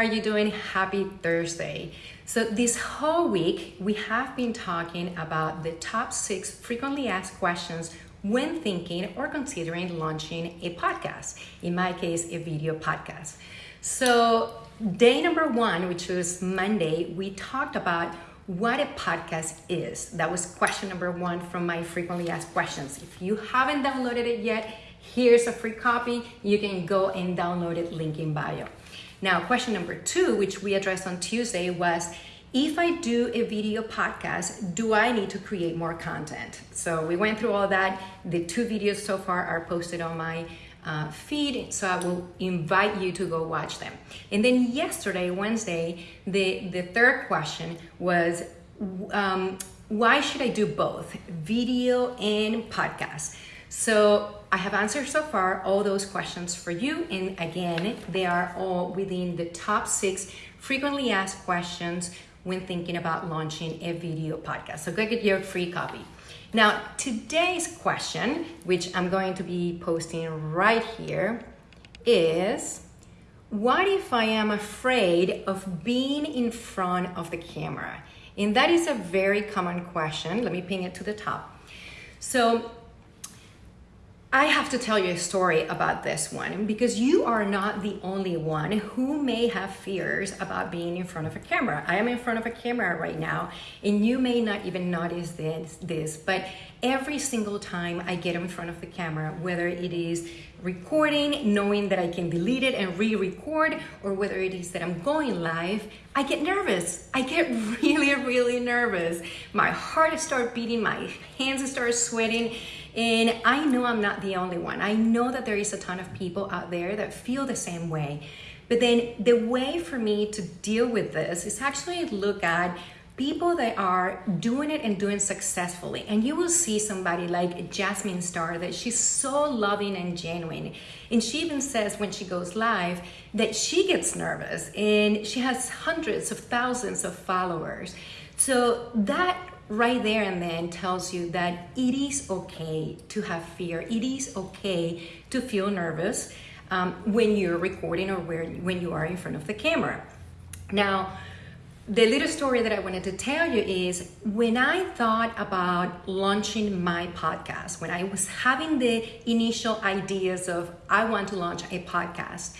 are you doing? Happy Thursday. So, this whole week, we have been talking about the top six frequently asked questions when thinking or considering launching a podcast. In my case, a video podcast. So, day number one, which was Monday, we talked about what a podcast is. That was question number one from my frequently asked questions. If you haven't downloaded it yet, here's a free copy. You can go and download it, link in bio. Now, question number two, which we addressed on Tuesday, was if I do a video podcast, do I need to create more content? So we went through all that. The two videos so far are posted on my uh, feed, so I will invite you to go watch them. And then yesterday, Wednesday, the, the third question was um, why should I do both video and podcast? So I have answered so far all those questions for you. And again, they are all within the top six frequently asked questions when thinking about launching a video podcast. So go get your free copy. Now, today's question, which I'm going to be posting right here, is what if I am afraid of being in front of the camera? And that is a very common question. Let me ping it to the top. So, I have to tell you a story about this one because you are not the only one who may have fears about being in front of a camera. I am in front of a camera right now, and you may not even notice this, this but every single time I get in front of the camera, whether it is recording, knowing that I can delete it and re record, or whether it is that I'm going live, I get nervous. I get really, really nervous. My heart starts beating, my hands start sweating and I know I'm not the only one. I know that there is a ton of people out there that feel the same way. But then the way for me to deal with this is actually look at people that are doing it and doing successfully. And you will see somebody like Jasmine Star that she's so loving and genuine. And she even says when she goes live that she gets nervous and she has hundreds of thousands of followers. So that right there and then tells you that it is okay to have fear. It is okay to feel nervous um, when you're recording or where, when you are in front of the camera. Now, the little story that I wanted to tell you is when I thought about launching my podcast, when I was having the initial ideas of I want to launch a podcast,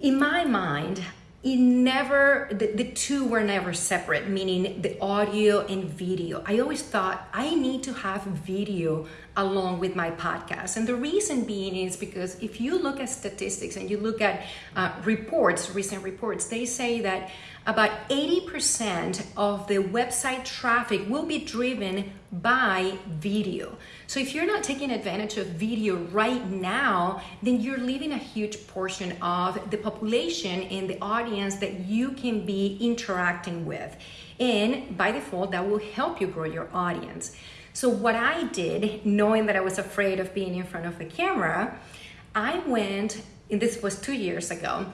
in my mind, it never the, the two were never separate meaning the audio and video. I always thought i need to have video along with my podcast and the reason being is because if you look at statistics and you look at uh, reports recent reports they say that about 80% of the website traffic will be driven by video. So if you're not taking advantage of video right now, then you're leaving a huge portion of the population and the audience that you can be interacting with. And by default, that will help you grow your audience. So what I did, knowing that I was afraid of being in front of the camera, I went, and this was two years ago,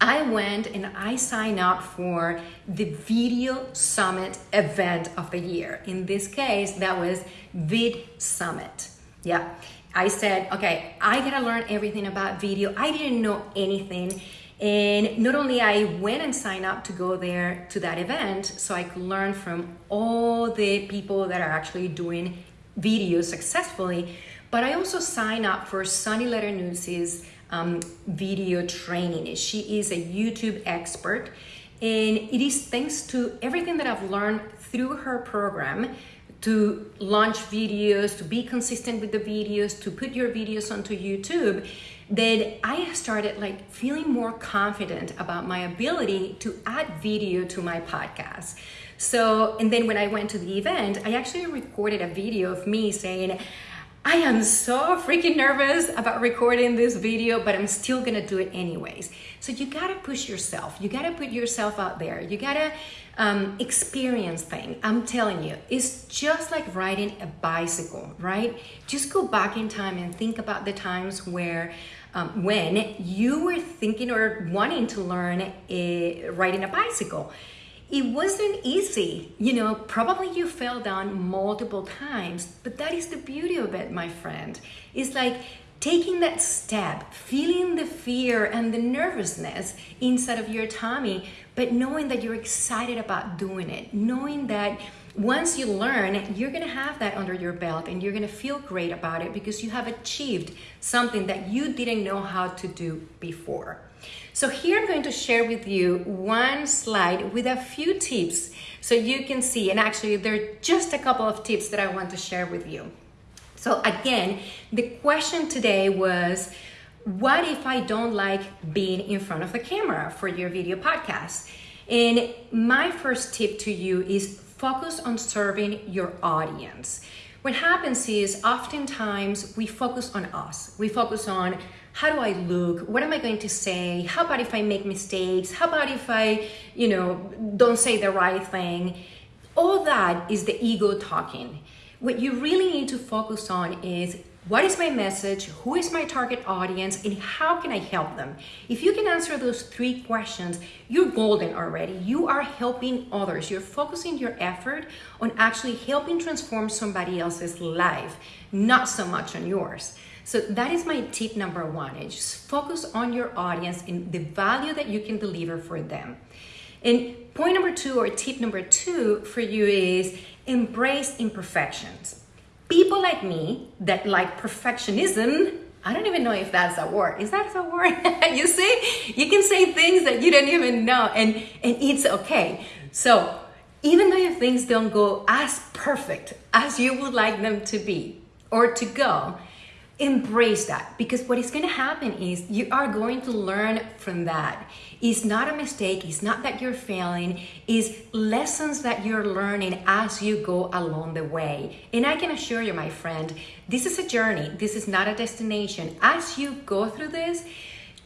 I went and I signed up for the Video Summit event of the year. In this case, that was Vid Summit. Yeah. I said, okay, I gotta learn everything about video. I didn't know anything. And not only I went and signed up to go there to that event, so I could learn from all the people that are actually doing videos successfully, but I also signed up for Sunny Lenarduzzi's um, video training. She is a YouTube expert, and it is thanks to everything that I've learned through her program to launch videos, to be consistent with the videos, to put your videos onto YouTube, that I started like feeling more confident about my ability to add video to my podcast. So, and then when I went to the event, I actually recorded a video of me saying, I am so freaking nervous about recording this video, but I'm still gonna do it anyways. So you gotta push yourself. You gotta put yourself out there. You gotta um, experience things. I'm telling you, it's just like riding a bicycle, right? Just go back in time and think about the times where um, when you were thinking or wanting to learn a, riding a bicycle it wasn't easy. You know, probably you fell down multiple times, but that is the beauty of it, my friend. It's like taking that step, feeling the fear and the nervousness inside of your tummy, but knowing that you're excited about doing it, knowing that once you learn, you're gonna have that under your belt and you're gonna feel great about it because you have achieved something that you didn't know how to do before. So here I'm going to share with you one slide with a few tips so you can see, and actually there are just a couple of tips that I want to share with you. So again, the question today was, what if I don't like being in front of the camera for your video podcast? And my first tip to you is focus on serving your audience. What happens is oftentimes we focus on us. We focus on how do I look? What am I going to say? How about if I make mistakes? How about if I, you know, don't say the right thing? All that is the ego talking. What you really need to focus on is what is my message? Who is my target audience? And how can I help them? If you can answer those three questions, you're golden already. You are helping others. You're focusing your effort on actually helping transform somebody else's life, not so much on yours. So that is my tip number one. Is just focus on your audience and the value that you can deliver for them. And point number two or tip number two for you is embrace imperfections. People like me that like perfectionism, I don't even know if that's a word. Is that a word? you see, you can say things that you don't even know and, and it's okay. So even though your things don't go as perfect as you would like them to be or to go, embrace that. Because what is going to happen is you are going to learn from that. It's not a mistake it's not that you're failing it's lessons that you're learning as you go along the way. And i can assure you my friend this is a journey this is not a destination. As you go through this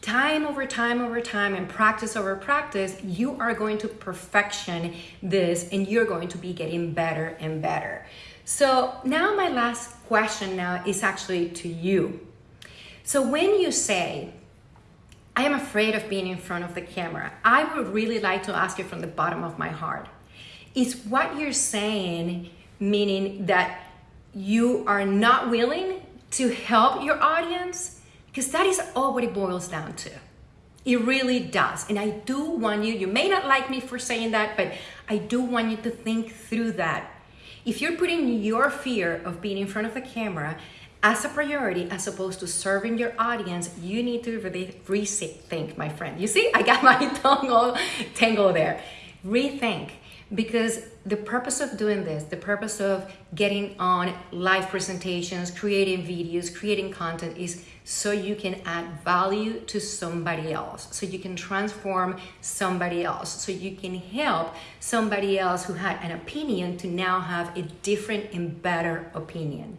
time over time over time and practice over practice you are going to perfection this and you're going to be getting better and better so now my last question now is actually to you. So when you say, I am afraid of being in front of the camera, I would really like to ask you from the bottom of my heart, is what you're saying meaning that you are not willing to help your audience? Because that is all what it boils down to. It really does. And I do want you, you may not like me for saying that, but I do want you to think through that if you're putting your fear of being in front of the camera as a priority as opposed to serving your audience, you need to really rethink, my friend. You see, I got my tongue all tangled there. Rethink because the purpose of doing this, the purpose of getting on live presentations, creating videos, creating content is so you can add value to somebody else, so you can transform somebody else, so you can help somebody else who had an opinion to now have a different and better opinion.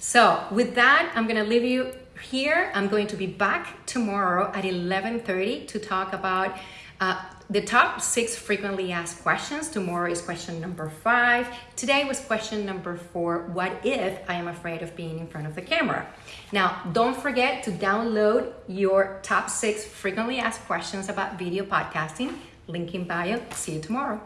So with that, I'm gonna leave you here. I'm going to be back tomorrow at 11.30 to talk about uh, the top six frequently asked questions. Tomorrow is question number five. Today was question number four. What if I am afraid of being in front of the camera? Now, don't forget to download your top six frequently asked questions about video podcasting. Link in bio. See you tomorrow.